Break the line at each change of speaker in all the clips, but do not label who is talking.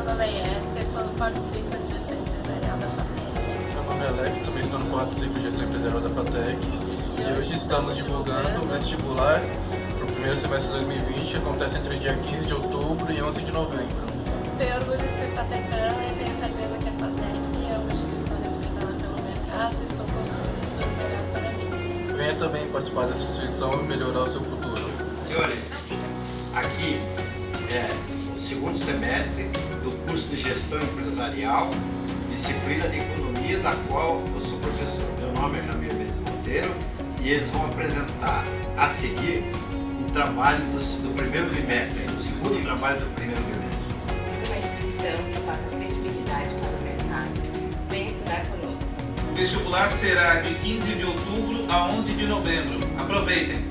meu nome é Jéssica, estou no quarto ciclo de gestão empresarial da FATEC.
Meu nome é Alex, também estou no quarto ciclo de gestão empresarial da FATEC. E hoje estamos divulgando o vestibular para o primeiro semestre de 2020, acontece entre o dia 15 de outubro e 11 de novembro.
Tenho orgulho de ser fatecana e tenho certeza que a FATEC é uma instituição respeitada pelo mercado e estou construindo o melhor para mim.
Venha também participar dessa instituição e melhorar o seu futuro.
Senhores, aqui é segundo semestre do curso de Gestão Empresarial, disciplina de Economia, da qual eu sou professor. Meu nome é Jamir Mendes Monteiro e eles vão apresentar a seguir um trabalho do, do primeiro bimestre, o segundo trabalho do primeiro bimestre.
Uma instituição que passa credibilidade para o mercado. Vem estudar conosco.
O vestibular será de 15 de outubro a 11 de novembro. Aproveitem!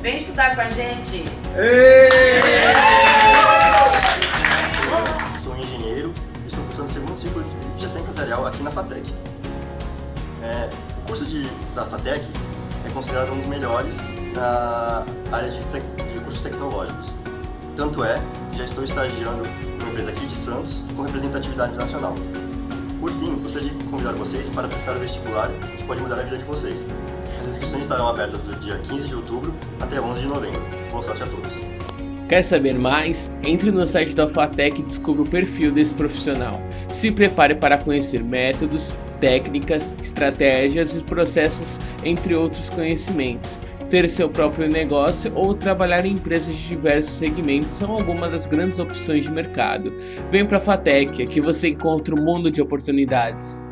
Vem estudar com a gente!
Sou empresarial aqui na FATEC. É, o curso de, da FATEC é considerado um dos melhores na área de, tec, de cursos tecnológicos. Tanto é que já estou estagiando numa empresa aqui de Santos com representatividade nacional. Por fim, gostaria de convidar vocês para prestar o vestibular que pode mudar a vida de vocês. As inscrições estarão abertas do dia 15 de outubro até 11 de novembro. Boa sorte a todos!
Quer saber mais? Entre no site da FATEC e descubra o perfil desse profissional. Se prepare para conhecer métodos, técnicas, estratégias e processos, entre outros conhecimentos. Ter seu próprio negócio ou trabalhar em empresas de diversos segmentos são algumas das grandes opções de mercado. Vem para a FATEC, aqui você encontra um mundo de oportunidades.